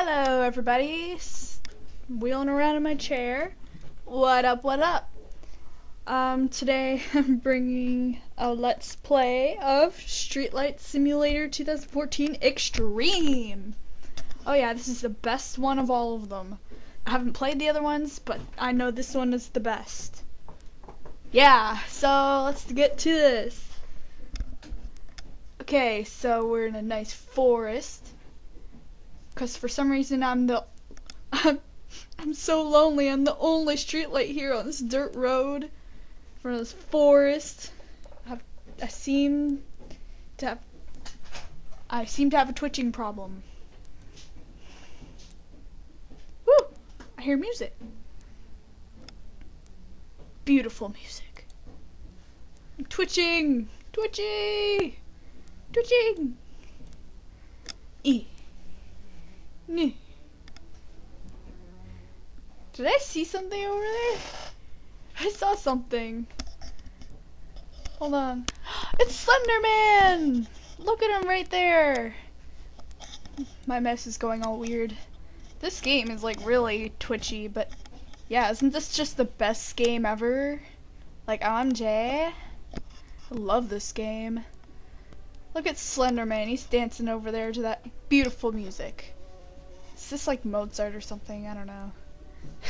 Hello everybody, wheeling around in my chair. What up, what up? Um, today I'm bringing a let's play of Streetlight Simulator 2014 Extreme. Oh yeah, this is the best one of all of them. I haven't played the other ones, but I know this one is the best. Yeah, so let's get to this. Okay, so we're in a nice forest. Cause for some reason I'm the I'm, I'm so lonely. I'm the only streetlight here on this dirt road, in front of this forest. I've, I seem to have I seem to have a twitching problem. Woo! I hear music. Beautiful music. I'm twitching, twitchy, twitching. E. Did I see something over there? I saw something. Hold on. It's Slenderman! Look at him right there. My mess is going all weird. This game is like really twitchy, but yeah, isn't this just the best game ever? Like, OMG. I love this game. Look at Slenderman, he's dancing over there to that beautiful music. Is this like Mozart or something? I don't know.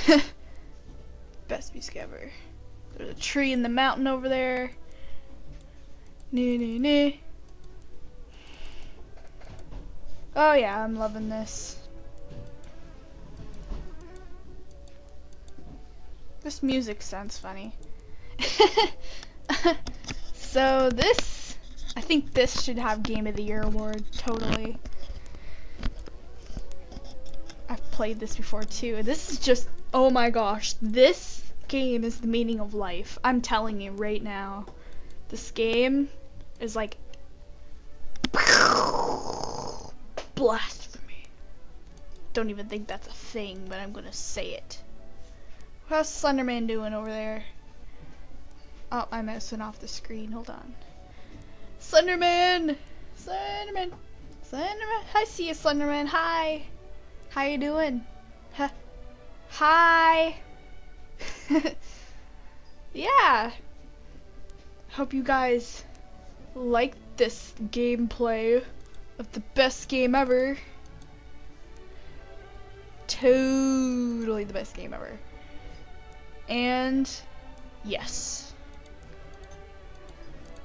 Best music ever. There's a tree in the mountain over there. Nee, nee, nee. Oh yeah, I'm loving this. This music sounds funny. so this, I think this should have Game of the Year award, totally. I've played this before too. This is just, oh my gosh, this game is the meaning of life. I'm telling you right now. This game is like blasphemy. Don't even think that's a thing, but I'm gonna say it. How's Slenderman doing over there? Oh, I'm messing off the screen. Hold on. Slenderman! Slenderman! Slenderman! I see you, Slenderman. Hi! How you doing? Huh. Hi. yeah. Hope you guys like this gameplay of the best game ever. Totally the best game ever. And yes.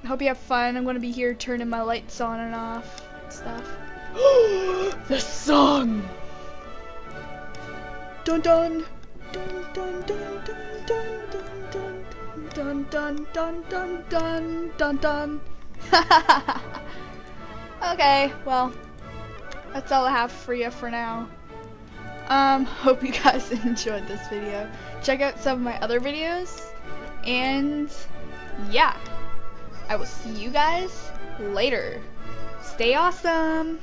I hope you have fun. I'm gonna be here turning my lights on and off and stuff. the song! Dun dun dun dun dun dun dun dun dun dun dun dun dun dun Okay, well, that's all I have for you for now. Um, hope you guys enjoyed this video. Check out some of my other videos, and yeah, I will see you guys later. Stay awesome!